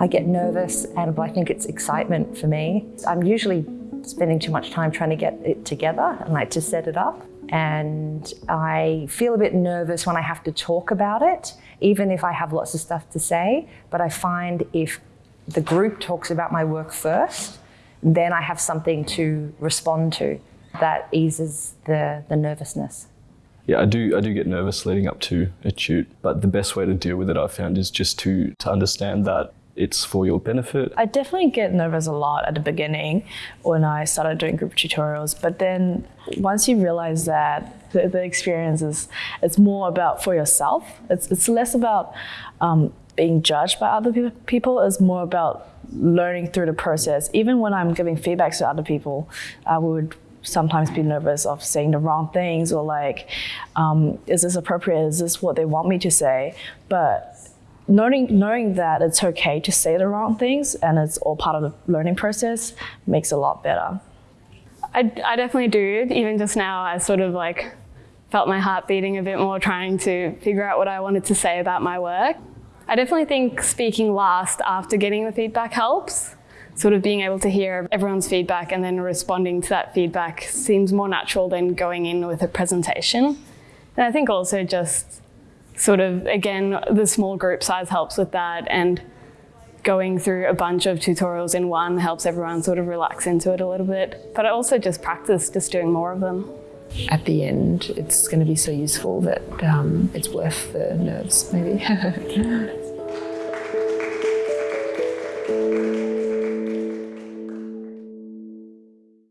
I get nervous and I think it's excitement for me. I'm usually spending too much time trying to get it together and like to set it up. And I feel a bit nervous when I have to talk about it, even if I have lots of stuff to say. But I find if the group talks about my work first, then I have something to respond to that eases the, the nervousness. Yeah, I do. I do get nervous leading up to a shoot, but the best way to deal with it, I've found, is just to to understand that it's for your benefit. I definitely get nervous a lot at the beginning when I started doing group tutorials, but then once you realize that the, the experience is it's more about for yourself. It's it's less about um, being judged by other pe- people. It's more about learning through the process. Even when I'm giving feedback to other people, I would sometimes be nervous of saying the wrong things or like, um, is this appropriate? Is this what they want me to say? But knowing knowing that it's okay to say the wrong things and it's all part of the learning process makes a lot better. I, I definitely do. Even just now, I sort of like felt my heart beating a bit more trying to figure out what I wanted to say about my work. I definitely think speaking last after getting the feedback helps. Sort of being able to hear everyone's feedback and then responding to that feedback seems more natural than going in with a presentation. And I think also just sort of, again, the small group size helps with that and going through a bunch of tutorials in one helps everyone sort of relax into it a little bit. But I also just practice just doing more of them. At the end, it's going to be so useful that um, it's worth the nerves, maybe.